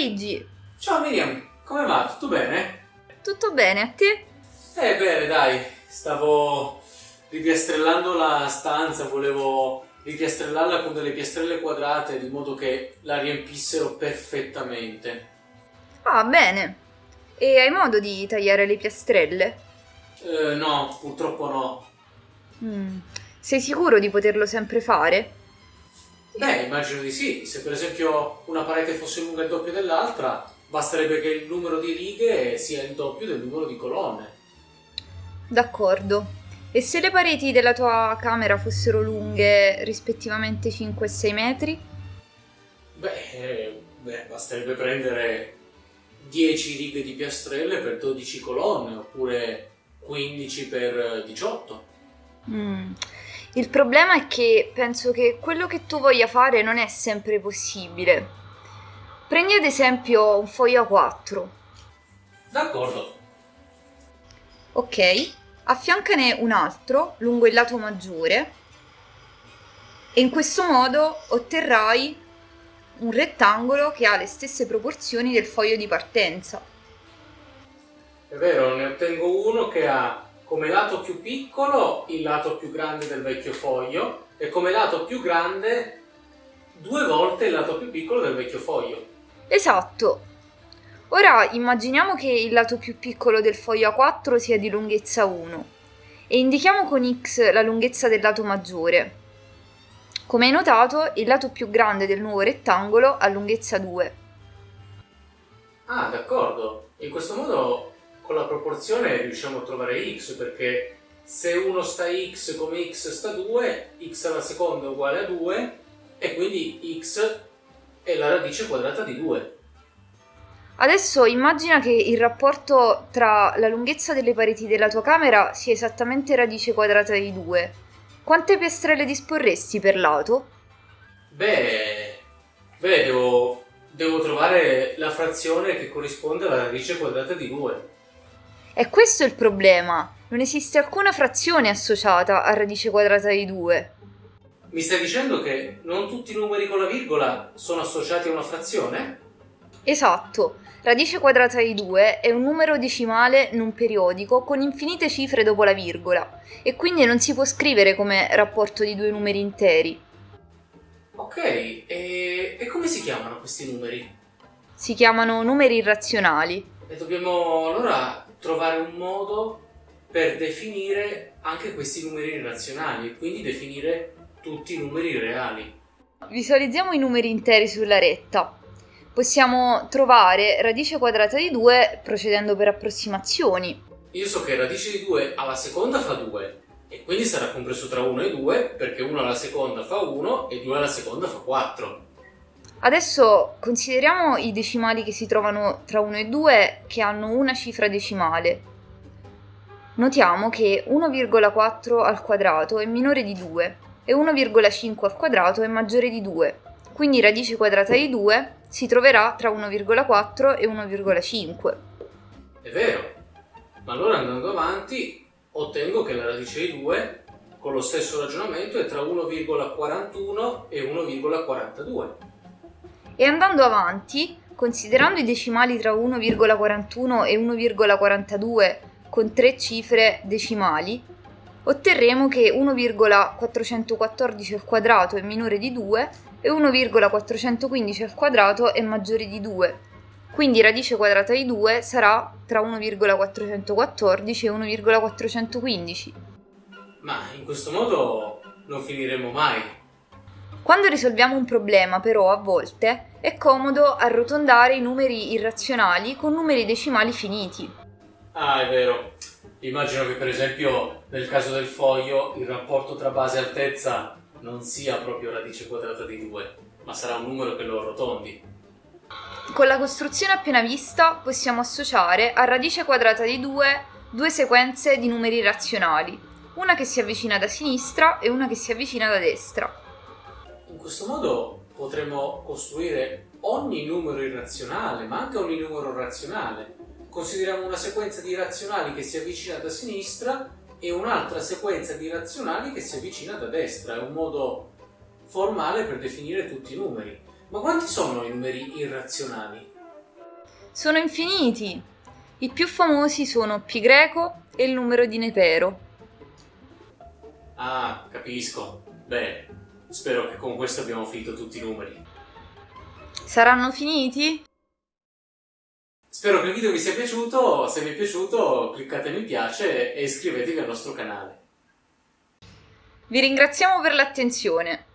Luigi! Ciao Miriam, come va? Tutto bene? Tutto bene, a te? Eh bene, dai, stavo ripiastrellando la stanza, volevo ripiastrellarla con delle piastrelle quadrate di modo che la riempissero perfettamente. Ah, bene. E hai modo di tagliare le piastrelle? Eh, no, purtroppo no. Mm. Sei sicuro di poterlo sempre fare? Beh, immagino di sì. Se per esempio una parete fosse lunga il doppio dell'altra, basterebbe che il numero di righe sia il doppio del numero di colonne. D'accordo. E se le pareti della tua camera fossero lunghe rispettivamente 5 e 6 metri? Beh, eh, beh, basterebbe prendere 10 righe di piastrelle per 12 colonne, oppure 15 per 18. Mm. Il problema è che penso che quello che tu voglia fare non è sempre possibile. Prendi ad esempio un foglio A4. D'accordo. Ok, affiancane un altro lungo il lato maggiore e in questo modo otterrai un rettangolo che ha le stesse proporzioni del foglio di partenza. È vero, ne ottengo uno che ha come lato più piccolo il lato più grande del vecchio foglio e come lato più grande due volte il lato più piccolo del vecchio foglio. Esatto. Ora immaginiamo che il lato più piccolo del foglio A4 sia di lunghezza 1 e indichiamo con X la lunghezza del lato maggiore. Come hai notato, il lato più grande del nuovo rettangolo ha lunghezza 2. Ah, d'accordo. In questo modo con la proporzione riusciamo a trovare x perché se uno sta x come x sta 2, x alla seconda è uguale a 2 e quindi x è la radice quadrata di 2. Adesso immagina che il rapporto tra la lunghezza delle pareti della tua camera sia esattamente radice quadrata di 2. Quante piastrelle disporresti per lato? Beh, beh devo, devo trovare la frazione che corrisponde alla radice quadrata di 2. E questo è il problema. Non esiste alcuna frazione associata a radice quadrata di 2. Mi stai dicendo che non tutti i numeri con la virgola sono associati a una frazione? Esatto. Radice quadrata di 2 è un numero decimale non periodico con infinite cifre dopo la virgola e quindi non si può scrivere come rapporto di due numeri interi. Ok, e, e come si chiamano questi numeri? Si chiamano numeri irrazionali. E dobbiamo allora trovare un modo per definire anche questi numeri irrazionali e quindi definire tutti i numeri reali. Visualizziamo i numeri interi sulla retta. Possiamo trovare radice quadrata di 2 procedendo per approssimazioni. Io so che radice di 2 alla seconda fa 2 e quindi sarà compreso tra 1 e 2 perché 1 alla seconda fa 1 e 2 alla seconda fa 4. Adesso consideriamo i decimali che si trovano tra 1 e 2 che hanno una cifra decimale. Notiamo che 1,4 al quadrato è minore di 2 e 1,5 al quadrato è maggiore di 2, quindi radice quadrata di 2 si troverà tra 1,4 e 1,5. È vero, ma allora andando avanti ottengo che la radice di 2 con lo stesso ragionamento è tra 1,41 e 1,42. E andando avanti, considerando i decimali tra 1,41 e 1,42 con tre cifre decimali, otterremo che 1,414 al quadrato è minore di 2 e 1,415 al quadrato è maggiore di 2. Quindi radice quadrata di 2 sarà tra 1,414 e 1,415. Ma in questo modo non finiremo mai. Quando risolviamo un problema, però, a volte è comodo arrotondare i numeri irrazionali con numeri decimali finiti. Ah, è vero. Immagino che per esempio nel caso del foglio il rapporto tra base e altezza non sia proprio radice quadrata di 2, ma sarà un numero che lo arrotondi. Con la costruzione appena vista possiamo associare a radice quadrata di 2 due sequenze di numeri irrazionali, una che si avvicina da sinistra e una che si avvicina da destra. In questo modo potremo costruire ogni numero irrazionale, ma anche ogni numero razionale. Consideriamo una sequenza di irrazionali che si avvicina da sinistra e un'altra sequenza di razionali che si avvicina da destra. È un modo formale per definire tutti i numeri. Ma quanti sono i numeri irrazionali? Sono infiniti! I più famosi sono pi greco e il numero di Nepero. Ah, capisco. Beh, spero che con questo abbiamo finito tutti i numeri. Saranno finiti? Spero che il video vi sia piaciuto, se vi è piaciuto cliccate mi piace e iscrivetevi al nostro canale. Vi ringraziamo per l'attenzione.